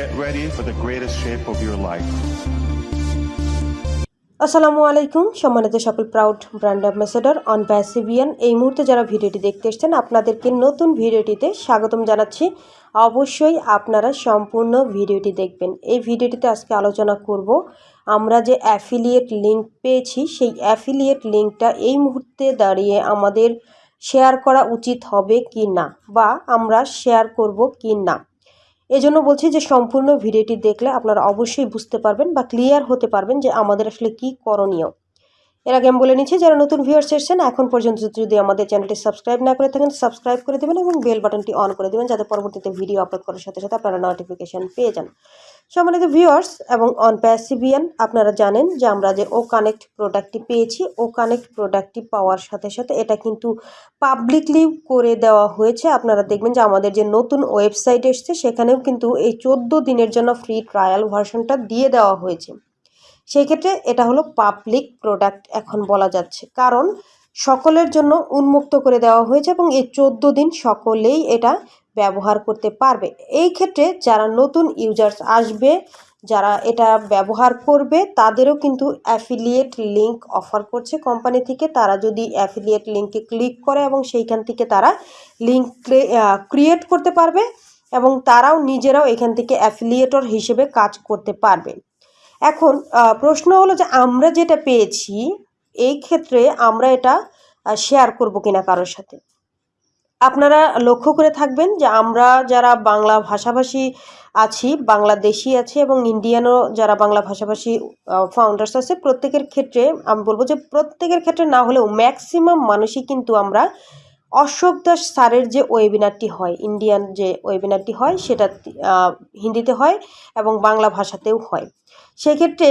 Get ready for the greatest shape of your life. আসসালামু আলাইকুম, সম্মানিত সকল প্রাউড ব্র্যান্ড অ্যাম্বাসেডর অন প্যাসিভিয়ান এই মুহূর্তে যারা ভিডিওটি দেখতে এসছেন, আপনাদেরকে নতুন ভিডিওটিতে স্বাগতম জানাচ্ছি। অবশ্যই আপনারা সম্পূর্ণ ভিডিওটি দেখবেন। এই ভিডিওটিতে আজকে আলোচনা করব, আমরা যে অ্যাফিলিয়েট লিঙ্ক পেয়েছি, সেই অ্যাফিলিয়েট লিঙ্কটা এই মুহূর্তে দাঁড়িয়ে আমাদের শেয়ার করা উচিত হবে কি না বা আমরা শেয়ার করব কি না এজন্য বলছি যে সম্পূর্ণ ভিডিওটি দেখলে আপনারা অবশ্যই বুঝতে পারবেন বা ক্লিয়ার হতে পারবেন যে আমাদের আসলে কি করণীয়। এর আগে আমি বলে নিচ্ছি, যারা নতুন ভিউয়ার্স এসেছেন, এখন পর্যন্ত যদি আমাদের চ্যানেলটি সাবস্ক্রাইব না করে থাকেন সাবস্ক্রাইব করে দেবেন এবং বেল বাটনটি অন করে দেবেন, যাতে পরবর্তীতে ভিডিও আপলোড করার সাথে সাথে আপনারা নোটিফিকেশান পেয়ে যান। সম্মানিত ভিউয়ার্স এবং অন প্যাসিভিয়ান আপনারা জানেন যে আমরা যে ও কানেক্ট প্রোডাক্টটি পেয়েছি ও কানেক্ট প্রোডাক্টটি পাওয়ার সাথে সাথে এটা কিন্তু পাবলিকলি করে দেওয়া হয়েছে। আপনারা দেখবেন যে আমাদের যে নতুন ওয়েবসাইট এসছে, সেখানেও কিন্তু এই চোদ্দ দিনের জন্য ফ্রি ট্রায়াল ভার্সনটা দিয়ে দেওয়া হয়েছে। সেই ক্ষেত্রে এটা হলো পাবলিক প্রোডাক্ট এখন বলা যাচ্ছে। কারণ সকলের জন্য উন্মুক্ত করে দেওয়া হয়েছে এবং এই চোদ্দ দিন সকলেই এটা ব্যবহার করতে পারবে। এই ক্ষেত্রে যারা নতুন ইউজার্স আসবে, যারা এটা ব্যবহার করবে, তাদেরও কিন্তু অ্যাফিলিয়েট লিঙ্ক অফার করছে কোম্পানি থেকে। তারা যদি অ্যাফিলিয়েট লিঙ্কে ক্লিক করে এবং সেইখান থেকে তারা লিঙ্ক ক্রিয়েট করতে পারবে এবং তারাও নিজেরাও এখান থেকে অ্যাফিলিয়েটর হিসেবে কাজ করতে পারবে। এখন প্রশ্ন হলো যে আমরা যেটা পেয়েছি, এই ক্ষেত্রে আমরা এটা শেয়ার করব কিনা কারোর সাথে? আপনারা লক্ষ্য করে থাকবেন যে আমরা যারা বাংলা ভাষাভাষী আছি, বাংলাদেশি আছে এবং ইন্ডিয়ানও যারা বাংলা ভাষাভাষী ফাউন্ডার্স আছে, প্রত্যেকের ক্ষেত্রে আমি বলব যে প্রত্যেকের ক্ষেত্রে না হলেও ম্যাক্সিমাম মানুষই কিন্তু আমরা অশোক দাস স্যারের যে ওয়েবিনারটি হয়, ইন্ডিয়ান যে ওয়েবিনারটি হয়, সেটা হিন্দিতে হয় এবং বাংলা ভাষাতেও হয়। সেক্ষেত্রে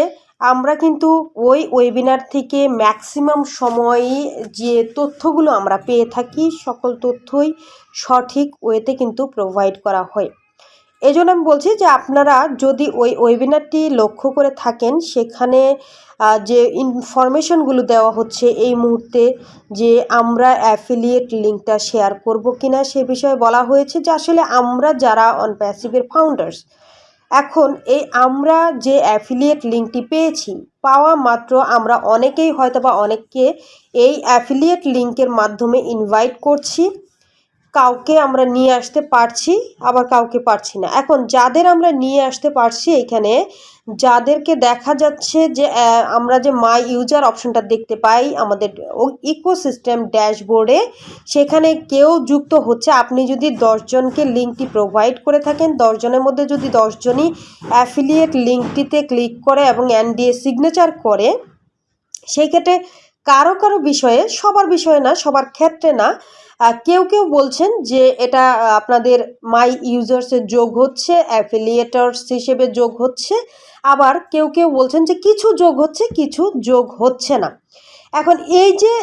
আমরা কিন্তু ওই ওয়েবিনার থেকে ম্যাক্সিমাম সময়ে যে তথ্যগুলো আমরা পেয়ে থাকি, সকল তথ্যই সঠিক ওয়েতে কিন্তু প্রোভাইড করা হয়। এই জন্য আমি বলছি যে আপনারা যদি ওই ওয়েবিনারটি লক্ষ্য করে থাকেন, সেখানে যে ইনফরমেশনগুলো দেওয়া হচ্ছে এই মুহূর্তে যে আমরা অ্যাফিলিয়েট লিঙ্কটা শেয়ার করব কিনা সে বিষয়ে বলা হয়েছে যে আসলে আমরা যারা অন প্যাসিভের ফাউন্ডার্স এখন এই আমরা যে অ্যাফিলিয়েট লিঙ্কটি পেয়েছি, পাওয়া মাত্র আমরা অনেকেই হয়তো বা অনেককে এই অ্যাফিলিয়েট লিঙ্কের মাধ্যমে ইনভাইট করছি। কাউকে আমরা নিয়ে আসতে পারছি, আবার কাউকে পারছি না। এখন যাদের আমরা নিয়ে আসতে পারছি এখানে যাদেরকে দেখা যাচ্ছে যে আমরা যে মাই ইউজার অপশনটা দেখতে পাই আমাদের ইকোসিস্টেম ড্যাশবোর্ডে সেখানে কেউ যুক্ত হচ্ছে। আপনি যদি দশজনকে লিঙ্কটি প্রোভাইড করে থাকেন দশজনের মধ্যে যদি দশজনই অ্যাফিলিয়েট লিঙ্কটিতে ক্লিক করে এবং এনডিএ সিগনেচার করে, সেই ক্ষেত্রে কারও কারও বিষয়ে, সবার বিষয়ে না, সবার ক্ষেত্রে না কেউ কেউ বলছেন যে এটা আপনাদের মাই ইউজার্সের যোগ হচ্ছে, অ্যাফিলিয়েটার্স হিসেবে যোগ হচ্ছে। আবার কেউ কেউ বলছেন যে কিছু যোগ হচ্ছে, কিছু যোগ হচ্ছে না। এখন এই যে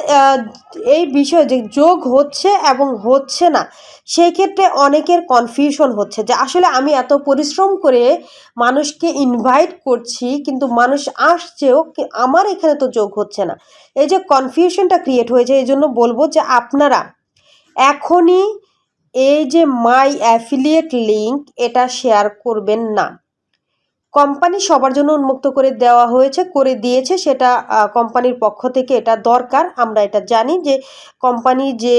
এই বিষয় যে যোগ হচ্ছে এবং হচ্ছে না, সেই ক্ষেত্রে অনেকের কনফিউশন হচ্ছে যে আসলে আমি এত পরিশ্রম করে মানুষকে ইনভাইট করছি, কিন্তু মানুষ আসছেও আমার এখানে তো যোগ হচ্ছে না। এই যে কনফিউশনটা ক্রিয়েট হয়েছে, এই জন্য বলব যে আপনারা এখনই এই যে মাই অ্যাফিলিয়েট লিঙ্ক, এটা শেয়ার করবেন না। কোম্পানি সবার জন্য উন্মুক্ত করে দেওয়া হয়েছে, করে দিয়েছে, সেটা কোম্পানির পক্ষ থেকে এটা দরকার। আমরা এটা জানি যে কোম্পানি যে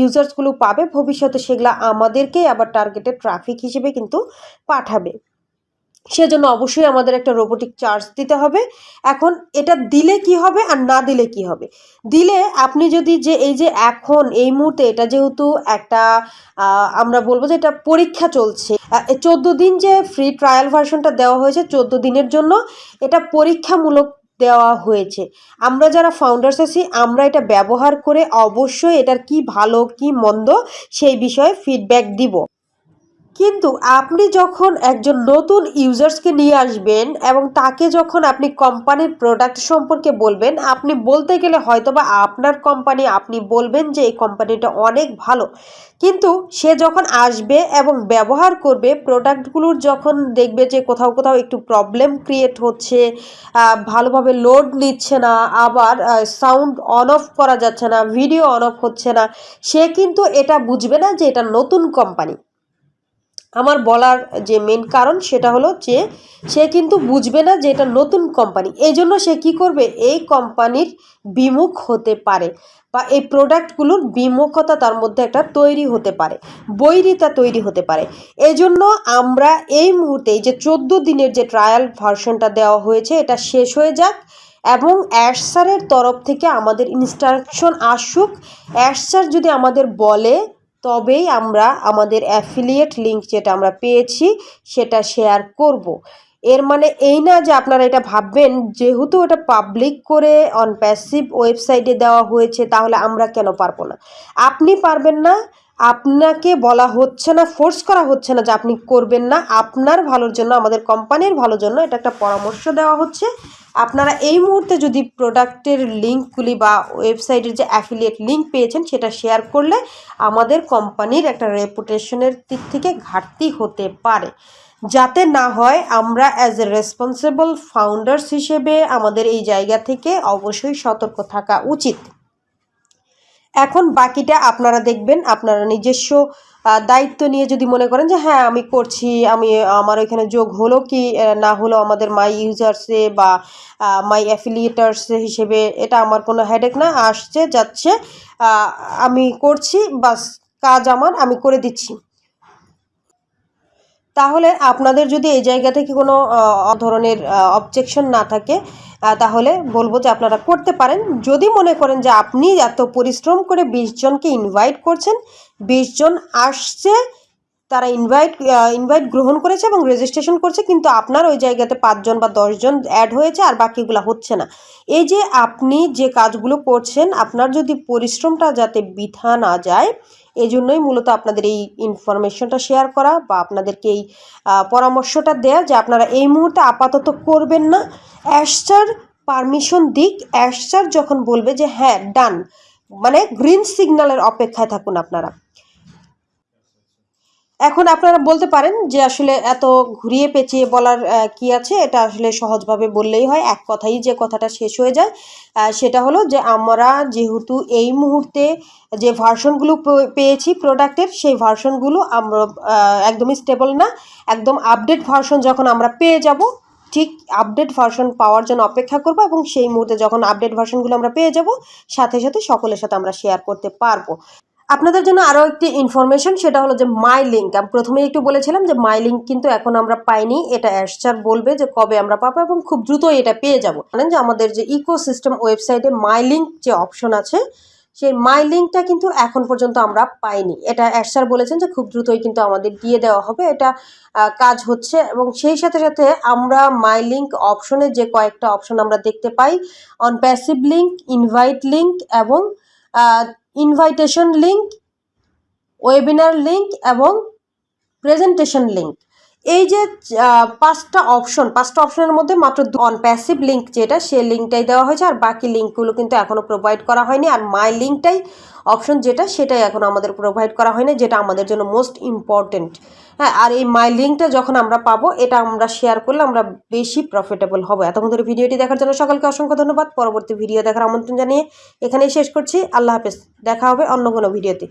ইউজার্সগুলো পাবে, ভবিষ্যতে সেগুলো আমাদেরকেই আবার টার্গেটেড ট্রাফিক হিসেবে কিন্তু পাঠাবে। সেজন্য অবশ্যই আমাদের একটা রোবোটিক চার্জ দিতে হবে। এখন এটা দিলে কি হবে আর না দিলে কি হবে? দিলে আপনি যদি যে এই যে এখন, এই মুহূর্তে এটা যেহেতু একটা আমরা বলব যে এটা পরীক্ষা চলছে চোদ্দ দিন যে ফ্রি ট্রায়াল ভার্সনটা দেওয়া হয়েছে, চোদ্দ দিনের জন্য এটা পরীক্ষামূলক দেওয়া হয়েছে। আমরা যারা ফাউন্ডার্স আছি, আমরা এটা ব্যবহার করে অবশ্যই এটার কি ভালো, কি মন্দ সেই বিষয়ে ফিডব্যাক দিব। কিন্তু আপনি যখন একজন নতুন ইউজার্সকে নিয়ে আসবেন এবং তাকে যখন আপনি কোম্পানির প্রোডাক্ট সম্পর্কে বলবেন, আপনি বলতে গেলে হয়তো বা আপনার কোম্পানি, আপনি বলবেন যে এই কোম্পানিটা অনেক ভালো। কিন্তু সে যখন আসবে এবং ব্যবহার করবে প্রোডাক্টগুলোর যখন দেখবে যে কোথাও কোথাও একটু প্রবলেম ক্রিয়েট হচ্ছে ভালোভাবে লোড নিচ্ছে না, আবার সাউন্ড অন অফ করা যাচ্ছে না ভিডিও অন অফ হচ্ছে না, সে কিন্তু এটা বুঝবে না যে এটা নতুন কোম্পানি। আমার বলার যে মেন কারণ সেটা হলো যে, সে কিন্তু বুঝবে না যে এটা নতুন কোম্পানি এই জন্য সে কী করবে? এই কোম্পানির বিমুখ হতে পারে বা এই প্রোডাক্টগুলোর বিমুখতা তার মধ্যে একটা তৈরি হতে পারে, বৈরিতা তৈরি হতে পারে। এই জন্য আমরা এই মুহূর্তে যে চোদ্দ দিনের যে ট্রায়াল ভার্সনটা দেওয়া হয়েছে, এটা শেষ হয়ে যাক এবং অ্যাশ তরফ থেকে আমাদের ইনস্ট্রাকশন আসুক। অ্যাশ যদি আমাদের বলে তবেই আমরা আমাদের অ্যাফিলিয়েট লিঙ্ক যেটা আমরা পেয়েছি, সেটা শেয়ার করব। এর মানে এই না যে আপনারা এটা ভাববেন, যেহেতু এটা পাবলিক করে অন প্যাসিভ ওয়েবসাইটে দেওয়া হয়েছে, তাহলে আমরা কেন পারব না আপনি পারবেন না আপনাকে বলা হচ্ছে না ফোর্স করা হচ্ছে না যে আপনি করবেন না। আপনার ভালোর জন্য, আমাদের কোম্পানির ভালোর জন্য এটা একটা পরামর্শ দেওয়া হচ্ছে। আপনারা এই মুহূর্তে যদি প্রোডাক্টের লিঙ্কগুলি বা ওয়েবসাইটের যে অ্যাফিলিয়েট লিঙ্ক পেয়েছেন, সেটা শেয়ার করলে আমাদের কোম্পানির একটা রেপুটেশনের দিক থেকে ঘাটতি হতে পারে। যাতে না হয়, আমরা অ্যাজ এ রেসপন্সিবল ফাউন্ডার্স হিসেবে আমাদের এই জায়গা থেকে অবশ্যই সতর্ক থাকা উচিত। এখন বাকিটা আপনারা দেখবেন, আপনারা নিজস্ব দায়িত্ব নিয়ে যদি মনে করেন যে হ্যাঁ আমি করছি, আমি, আমার ওইখানে যোগ হলো কি না হলো আমাদের মাই ইউজার্সে বা মাই অ্যাফিলিয়েটার্স হিসেবে এটা আমার কোনো হেডেক না, আসছে, যাচ্ছে আমি করছি, বাস কাজ আমার, আমি করে দিচ্ছি। তাহলে আপনাদের যদি এই জায়গা থেকে কোনো ধরনের অবজেকশন না থাকে তাহলে বলব যে আপনারা করতে পারেন। যদি মনে করেন যে আপনি এত পরিশ্রম করে বিশ জনকে ইনভাইট করছেন, বিশ জন আসছে, তারা ইনভাইট ইনভাইট গ্রহণ করেছে এবং রেজিস্ট্রেশন করছে, কিন্তু আপনার ওই জায়গাতে পাঁচজন বা দশজন অ্যাড হয়েছে আর বাকিগুলো হচ্ছে না। এই যে আপনি যে কাজগুলো করছেন, আপনার যদি পরিশ্রমটা যাতে বৃথা না যায় এই জন্যই মূলত আপনাদের এই ইনফরমেশনটা শেয়ার করা বা আপনাদেরকে এই পরামর্শটা দেয়া যে আপনারা এই মুহূর্তে আপাতত করবেন না। অ্যাশচার পারমিশন দিক। অ্যাশচার যখন বলবে যে হ্যাঁ ডান মানে গ্রিন সিগন্যালের অপেক্ষায় থাকুন আপনারা। এখন আপনারা বলতে পারেন যে আসলে এত ঘুরিয়ে পেঁচিয়ে বলার কি আছে? এটা আসলে সহজভাবে বললেই হয়। এক কথাই যে কথাটা শেষ হয়ে যায় সেটা হলো যে আমরা যেহেতু এই মুহূর্তে যে ভার্সনগুলো পেয়েছি প্রোডাক্টের, সেই ভার্সনগুলো আমরা একদমই স্টেবল না। একদম আপডেট ভার্সন যখন আমরা পেয়ে যাব, ঠিক আপডেট ভার্সন পাওয়ার জন্য অপেক্ষা করব এবং সেই মুহূর্তে যখন আপডেট ভার্সনগুলো আমরা পেয়ে যাব, সাথে সাথে সকলের সাথে আমরা শেয়ার করতে পারব। আপনাদের জন্য আরও একটি ইনফরমেশন সেটা হলো যে মাই লিঙ্ক আমি প্রথমেই একটু বলেছিলাম যে মাই লিঙ্ক কিন্তু এখন আমরা পাইনি। এটা অ্যাশচার বলবে যে কবে আমরা পাবো এবং খুব দ্রুতই এটা পেয়ে যাব। জানেন যে আমাদের যে ইকোসিস্টেম ওয়েবসাইটে মাই লিঙ্ক যে অপশন আছে, সেই মাই লিঙ্কটা কিন্তু এখন পর্যন্ত আমরা পাইনি। এটা অ্যাশচার বলেছেন যে খুব দ্রুতই কিন্তু আমাদের দিয়ে দেওয়া হবে। এটা কাজ হচ্ছে এবং সেই সাথে সাথে আমরা মাই লিঙ্ক অপশনে যে কয়েকটা অপশন আমরা দেখতে পাই on passive link invite link এবং ইনভাইটেশন লিঙ্ক ওয়েবিনার লিঙ্ক এবং প্রেজেন্টেশন লিঙ্ক এই যে পাঁচটা অপশন পাঁচটা অপশনের মধ্যে মাত্র অন প্যাসিভ লিঙ্ক যেটা সেই লিঙ্কটাই দেওয়া হয়েছে আর বাকি লিঙ্কগুলো কিন্তু এখনও প্রোভাইড করা হয়নি। আর মাই লিঙ্কটাই অপশন যেটা, সেটাই এখন আমাদের প্রোভাইড করা হয়নি, যেটা আমাদের জন্য মোস্ট ইম্পর্টেন্ট হ্যাঁ আর এই মাই লিঙ্কটা যখন আমরা পাবো, এটা আমরা শেয়ার করলে আমরা বেশি প্রফিটেবল হব। এতক্ষণ ধরে ভিডিওটি দেখার জন্য সকলকে অসংখ্য ধন্যবাদ। পরবর্তী ভিডিও দেখার আমন্ত্রণ জানিয়ে এখানেই শেষ করছি। আল্লাহ হাফেজ। দেখা হবে অন্য কোনো ভিডিওতে